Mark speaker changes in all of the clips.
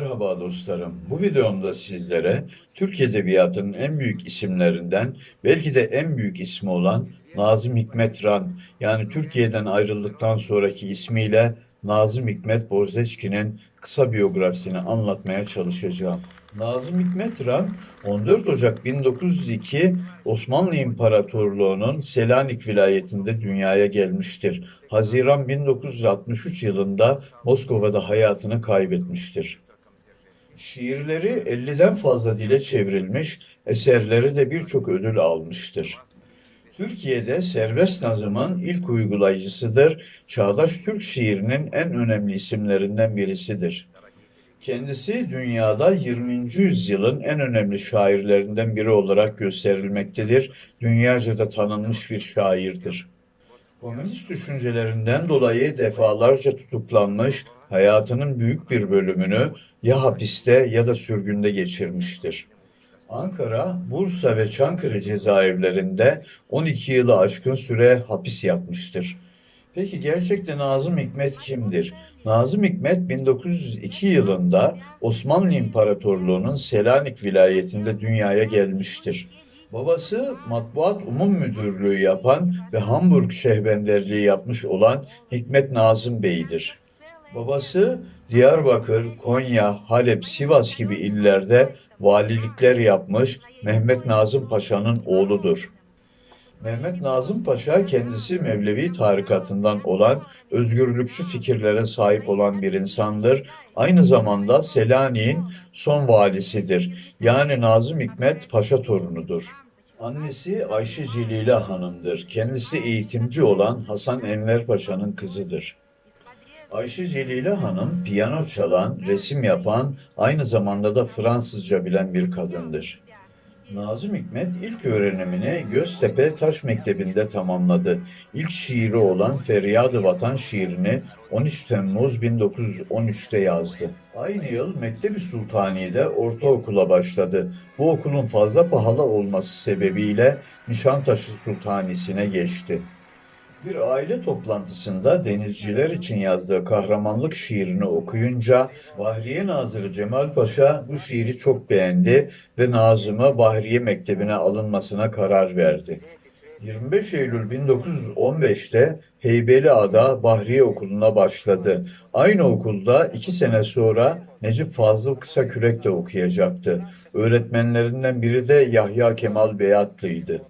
Speaker 1: Merhaba dostlarım. Bu videomda sizlere Türk Edebiyatı'nın en büyük isimlerinden, belki de en büyük ismi olan Nazım Hikmet Ran, yani Türkiye'den ayrıldıktan sonraki ismiyle Nazım Hikmet Bozdeçki'nin kısa biyografisini anlatmaya çalışacağım. Nazım Hikmet Ran, 14 Ocak 1902 Osmanlı İmparatorluğu'nun Selanik vilayetinde dünyaya gelmiştir. Haziran 1963 yılında Moskova'da hayatını kaybetmiştir. Şiirleri 50'den fazla dile çevrilmiş, eserleri de birçok ödül almıştır. Türkiye'de serbest nazımın ilk uygulayıcısıdır. Çağdaş Türk şiirinin en önemli isimlerinden birisidir. Kendisi dünyada 20. yüzyılın en önemli şairlerinden biri olarak gösterilmektedir. Dünyaca da tanınmış bir şairdir. Komünist düşüncelerinden dolayı defalarca tutuklanmış, hayatının büyük bir bölümünü ya hapiste ya da sürgünde geçirmiştir. Ankara, Bursa ve Çankırı cezaevlerinde 12 yılı aşkın süre hapis yatmıştır. Peki gerçekten Nazım Hikmet kimdir? Nazım Hikmet 1902 yılında Osmanlı İmparatorluğu'nun Selanik vilayetinde dünyaya gelmiştir. Babası Matbuat Umum Müdürlüğü yapan ve Hamburg şehbenderliği yapmış olan Hikmet Nazım Bey'dir. Babası Diyarbakır, Konya, Halep, Sivas gibi illerde valilikler yapmış Mehmet Nazım Paşa'nın oğludur. Mehmet Nazım Paşa kendisi Mevlevi tarikatından olan özgürlükçü fikirlere sahip olan bir insandır. Aynı zamanda Selanik'in son valisidir. Yani Nazım Hikmet Paşa torunudur. Annesi Ayşe Celile Hanım'dır. Kendisi eğitimci olan Hasan Enver Paşa'nın kızıdır. Ayşe Celile Hanım piyano çalan, resim yapan, aynı zamanda da Fransızca bilen bir kadındır. Nazım Hikmet ilk öğrenimini Göztepe Taş Mektebi'nde tamamladı. İlk şiiri olan Feryad-ı Vatan şiirini 13 Temmuz 1913'te yazdı. Aynı yıl Mektebi Sultani'de ortaokula başladı. Bu okulun fazla pahalı olması sebebiyle Nişantaşı Sultanisi'ne geçti. Bir aile toplantısında denizciler için yazdığı kahramanlık şiirini okuyunca Bahriye Nazırı Cemal Paşa bu şiiri çok beğendi ve Nazım'a Bahriye Mektebi'ne alınmasına karar verdi. 25 Eylül 1915'te Heybeliada Bahriye Okulu'na başladı. Aynı okulda iki sene sonra Necip Fazıl Kısakürek de okuyacaktı. Öğretmenlerinden biri de Yahya Kemal Beyatlı'ydı.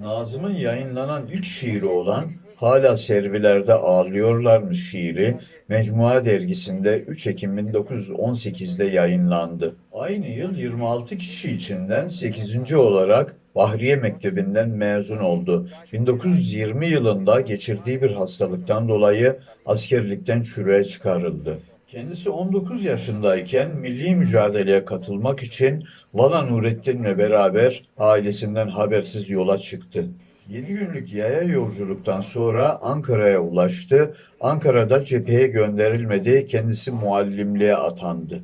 Speaker 1: Nazım'ın yayınlanan ilk şiiri olan Hala Servilerde Ağlıyorlarmış şiiri Mecmua dergisinde 3 Ekim 1918'de yayınlandı. Aynı yıl 26 kişi içinden 8. olarak Bahriye Mektebi'nden mezun oldu. 1920 yılında geçirdiği bir hastalıktan dolayı askerlikten çürüye çıkarıldı. Kendisi 19 yaşındayken milli mücadeleye katılmak için Vala Nurettin'le beraber ailesinden habersiz yola çıktı. 7 günlük yaya yolculuktan sonra Ankara'ya ulaştı. Ankara'da cepheye gönderilmedi, kendisi muallimliğe atandı.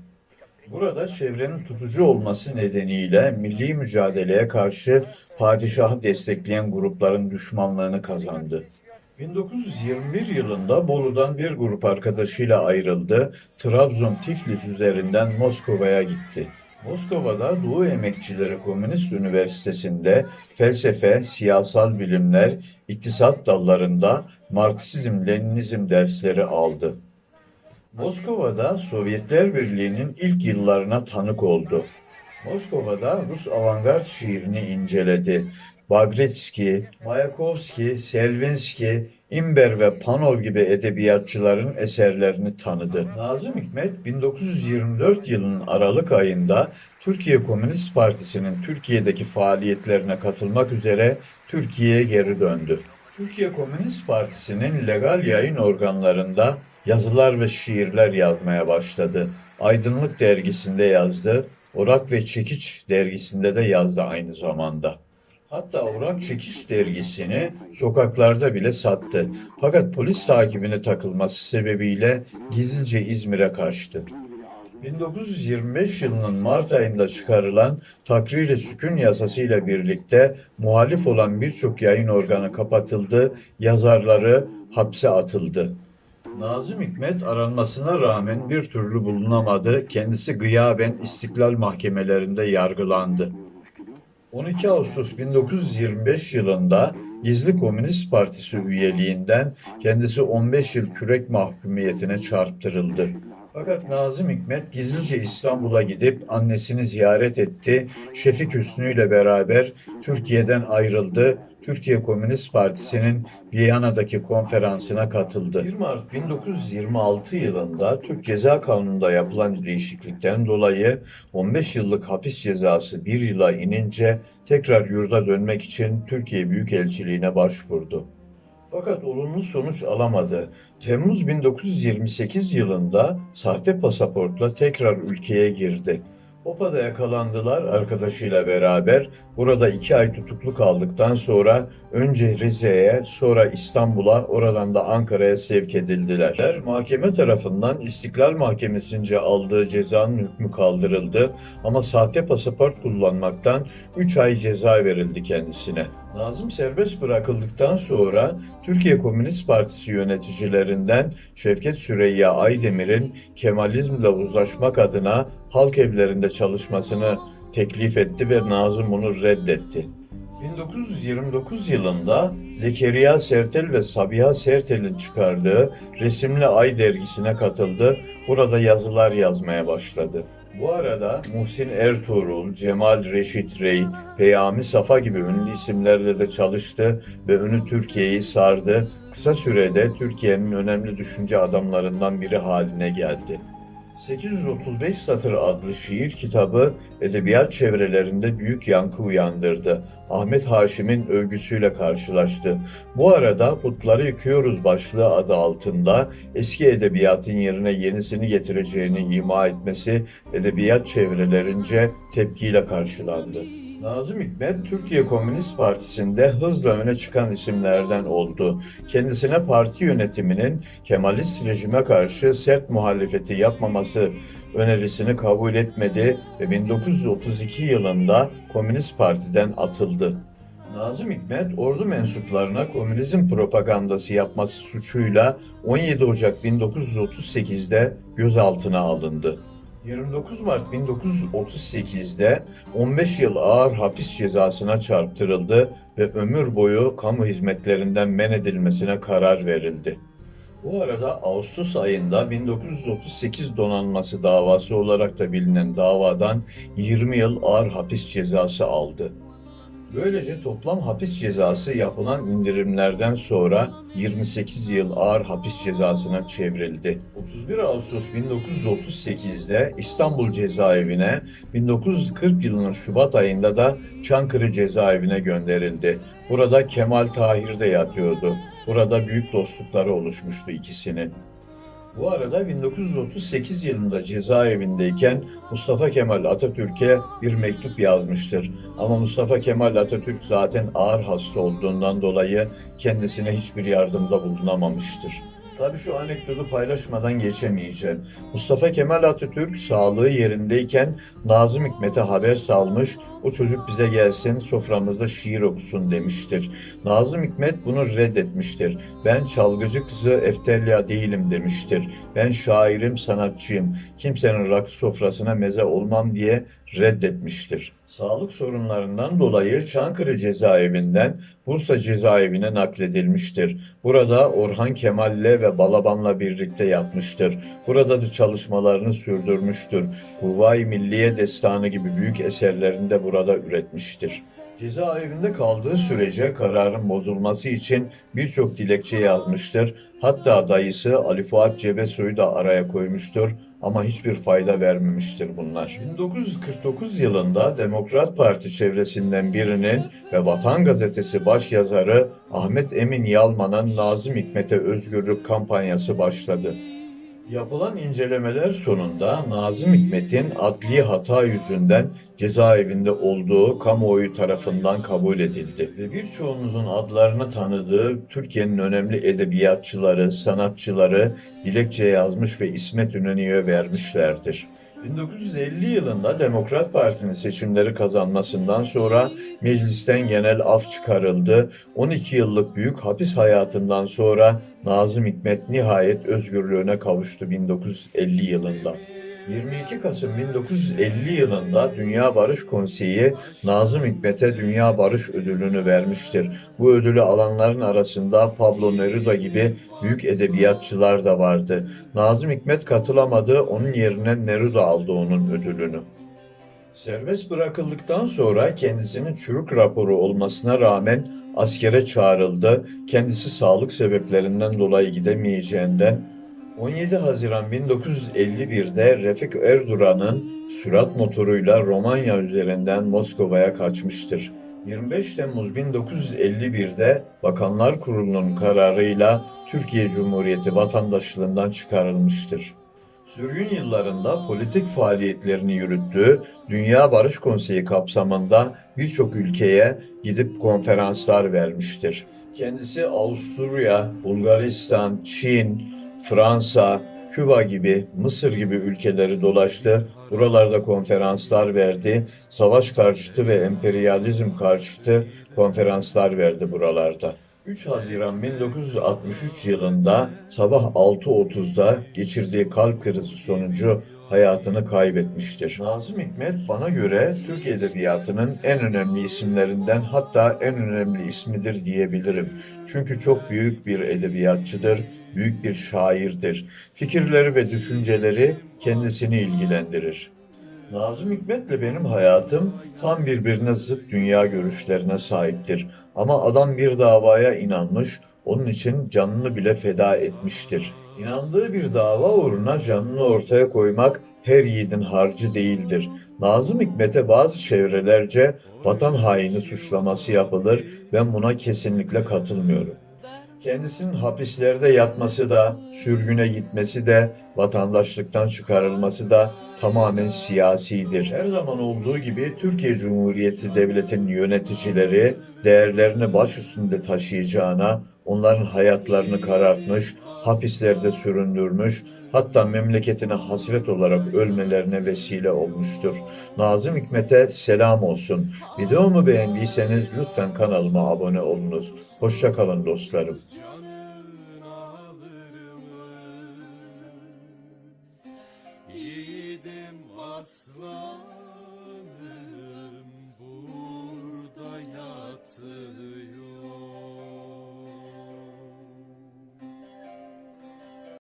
Speaker 1: Burada çevrenin tutucu olması nedeniyle milli mücadeleye karşı padişahı destekleyen grupların düşmanlığını kazandı. 1921 yılında Bolu'dan bir grup arkadaşıyla ayrıldı. Trabzon Tiflis üzerinden Moskova'ya gitti. Moskova'da Doğu Emekçileri Komünist Üniversitesi'nde felsefe, siyasal bilimler, iktisat dallarında Marksizm-Leninizm dersleri aldı. Moskova'da Sovyetler Birliği'nin ilk yıllarına tanık oldu. Moskova'da Rus avantgard şiirini inceledi. Bagritski, Mayakovski, Selvinski, İmber ve Panov gibi edebiyatçıların eserlerini tanıdı. Nazım Hikmet 1924 yılının Aralık ayında Türkiye Komünist Partisi'nin Türkiye'deki faaliyetlerine katılmak üzere Türkiye'ye geri döndü. Türkiye Komünist Partisi'nin legal yayın organlarında yazılar ve şiirler yazmaya başladı. Aydınlık dergisinde yazdı, Orak ve Çekiç dergisinde de yazdı aynı zamanda. Hatta Orak Çekiç dergisini sokaklarda bile sattı. Fakat polis takibine takılması sebebiyle gizlice İzmir'e kaçtı. 1925 yılının Mart ayında çıkarılan Takrir-i Sükun yasasıyla birlikte muhalif olan birçok yayın organı kapatıldı, yazarları hapse atıldı. Nazım Hikmet aranmasına rağmen bir türlü bulunamadı. Kendisi gıyaben istiklal mahkemelerinde yargılandı. 12 Ağustos 1925 yılında Gizli Komünist Partisi üyeliğinden kendisi 15 yıl kürek mahkumiyetine çarptırıldı. Fakat Nazım Hikmet gizlice İstanbul'a gidip annesini ziyaret etti. Şefik Hüsnü ile beraber Türkiye'den ayrıldı. Türkiye Komünist Partisi'nin Viyana'daki konferansına katıldı. 1 Mart 1926 yılında Türk Ceza Kanunu'nda yapılan değişiklikten dolayı 15 yıllık hapis cezası bir yıla inince tekrar yurda dönmek için Türkiye Büyükelçiliğine başvurdu. Fakat olumlu sonuç alamadı. Temmuz 1928 yılında sahte pasaportla tekrar ülkeye girdi. Opa'da yakalandılar arkadaşıyla beraber. Burada iki ay tutuklu kaldıktan sonra önce Rize'ye sonra İstanbul'a oradan da Ankara'ya sevk edildiler. Mahkeme tarafından İstiklal Mahkemesi'nce aldığı cezanın hükmü kaldırıldı ama sahte pasaport kullanmaktan 3 ay ceza verildi kendisine. Nazım serbest bırakıldıktan sonra Türkiye Komünist Partisi yöneticilerinden Şevket Süreyya Aydemir'in Kemalizmle uzlaşmak adına halk evlerinde çalışmasını teklif etti ve Nazım bunu reddetti. 1929 yılında Zekeriya Sertel ve Sabiha Sertel'in çıkardığı Resimli Ay dergisine katıldı. Burada yazılar yazmaya başladı. Bu arada Muhsin Ertuğrul, Cemal Reşit Rey, Peyami Safa gibi ünlü isimlerle de çalıştı ve ünlü Türkiye'yi sardı. Kısa sürede Türkiye'nin önemli düşünce adamlarından biri haline geldi. 835 Satır adlı şiir kitabı edebiyat çevrelerinde büyük yankı uyandırdı. Ahmet Haşim'in övgüsüyle karşılaştı. Bu arada Putları Yıkıyoruz başlığı adı altında eski edebiyatın yerine yenisini getireceğini ima etmesi edebiyat çevrelerince tepkiyle karşılandı. Nazım Hikmet, Türkiye Komünist Partisi'nde hızla öne çıkan isimlerden oldu. Kendisine parti yönetiminin Kemalist rejime karşı sert muhalefeti yapmaması önerisini kabul etmedi ve 1932 yılında Komünist Parti'den atıldı. Nazım Hikmet, ordu mensuplarına komünizm propagandası yapması suçuyla 17 Ocak 1938'de gözaltına alındı. 29 Mart 1938'de 15 yıl ağır hapis cezasına çarptırıldı ve ömür boyu kamu hizmetlerinden men edilmesine karar verildi. Bu arada Ağustos ayında 1938 donanması davası olarak da bilinen davadan 20 yıl ağır hapis cezası aldı. Böylece toplam hapis cezası yapılan indirimlerden sonra 28 yıl ağır hapis cezasına çevrildi. 31 Ağustos 1938'de İstanbul cezaevine, 1940 yılının Şubat ayında da Çankırı cezaevine gönderildi. Burada Kemal Tahir de yatıyordu. Burada büyük dostlukları oluşmuştu ikisinin. Bu arada 1938 yılında cezaevindeyken Mustafa Kemal Atatürk'e bir mektup yazmıştır. Ama Mustafa Kemal Atatürk zaten ağır hasta olduğundan dolayı kendisine hiçbir yardımda bulunamamıştır. Tabii şu anekdotu paylaşmadan geçemeyeceğim. Mustafa Kemal Atatürk sağlığı yerindeyken Nazım Hikmet'e haber salmış, o çocuk bize gelsin soframızda şiir okusun demiştir. Nazım Hikmet bunu reddetmiştir. Ben çalgıcı kızı Eftelya değilim demiştir. Ben şairim, sanatçıyım. Kimsenin rakı sofrasına meze olmam diye reddetmiştir. Sağlık sorunlarından dolayı Çankırı cezaevinden Bursa cezaevine nakledilmiştir. Burada Orhan Kemal'le ve Balaban'la birlikte yatmıştır. Burada da çalışmalarını sürdürmüştür. Kuvayi Milliye Destanı gibi büyük eserlerini de burada üretmiştir. Cezaevinde kaldığı sürece kararın bozulması için birçok dilekçe yazmıştır. Hatta dayısı Ali Fuat Cebesoy'u da araya koymuştur ama hiçbir fayda vermemiştir bunlar. 1949 yılında Demokrat Parti çevresinden birinin ve Vatan Gazetesi başyazarı Ahmet Emin Yalman'ın Nazım Hikmet'e özgürlük kampanyası başladı. Yapılan incelemeler sonunda Nazım Hikmet'in adli hata yüzünden cezaevinde olduğu kamuoyu tarafından kabul edildi. Ve birçoğunuzun adlarını tanıdığı Türkiye'nin önemli edebiyatçıları, sanatçıları dilekçe yazmış ve İsmet İnönü'ye vermişlerdir. 1950 yılında Demokrat Parti'nin seçimleri kazanmasından sonra meclisten genel af çıkarıldı. 12 yıllık büyük hapis hayatından sonra Nazım Hikmet nihayet özgürlüğüne kavuştu 1950 yılında. 22 Kasım 1950 yılında Dünya Barış Konseyi Nazım Hikmet'e Dünya Barış Ödülünü vermiştir. Bu ödülü alanların arasında Pablo Neruda gibi büyük edebiyatçılar da vardı. Nazım Hikmet katılamadı, onun yerine Neruda aldı onun ödülünü. Serbest bırakıldıktan sonra kendisinin çürük raporu olmasına rağmen askere çağrıldı. Kendisi sağlık sebeplerinden dolayı gidemeyeceğinden 17 Haziran 1951'de Refik Erduran'ın sürat motoruyla Romanya üzerinden Moskova'ya kaçmıştır. 25 Temmuz 1951'de Bakanlar Kurulu'nun kararıyla Türkiye Cumhuriyeti vatandaşlığından çıkarılmıştır. Sürgün yıllarında politik faaliyetlerini yürüttüğü Dünya Barış Konseyi kapsamında birçok ülkeye gidip konferanslar vermiştir. Kendisi Avusturya, Bulgaristan, Çin, Fransa, Küba gibi, Mısır gibi ülkeleri dolaştı. Buralarda konferanslar verdi. Savaş karşıtı ve emperyalizm karşıtı konferanslar verdi buralarda. 3 Haziran 1963 yılında sabah 6.30'da geçirdiği kalp krizi sonucu hayatını kaybetmiştir. Nazım Hikmet bana göre Türk Edebiyatı'nın en önemli isimlerinden hatta en önemli ismidir diyebilirim. Çünkü çok büyük bir edebiyatçıdır, büyük bir şairdir. Fikirleri ve düşünceleri kendisini ilgilendirir. Nazım Hikmet'le benim hayatım tam birbirine zıt dünya görüşlerine sahiptir. Ama adam bir davaya inanmış, onun için canını bile feda etmiştir. İnandığı bir dava uğruna canını ortaya koymak her yiğidin harcı değildir. Nazım Hikmet'e bazı çevrelerce vatan haini suçlaması yapılır. Ben buna kesinlikle katılmıyorum. Kendisinin hapislerde yatması da, sürgüne gitmesi de, vatandaşlıktan çıkarılması da tamamen siyasidir. Her zaman olduğu gibi Türkiye Cumhuriyeti Devleti'nin yöneticileri değerlerini baş üstünde taşıyacağına, onların hayatlarını karartmış, hapislerde süründürmüş, hatta memleketine hasret olarak ölmelerine vesile olmuştur. Nazım Hikmet'e selam olsun. Videomu beğendiyseniz lütfen kanalıma abone olunuz. Hoşça kalın dostlarım.